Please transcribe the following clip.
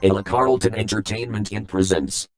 Ella Carlton Entertainment in presents.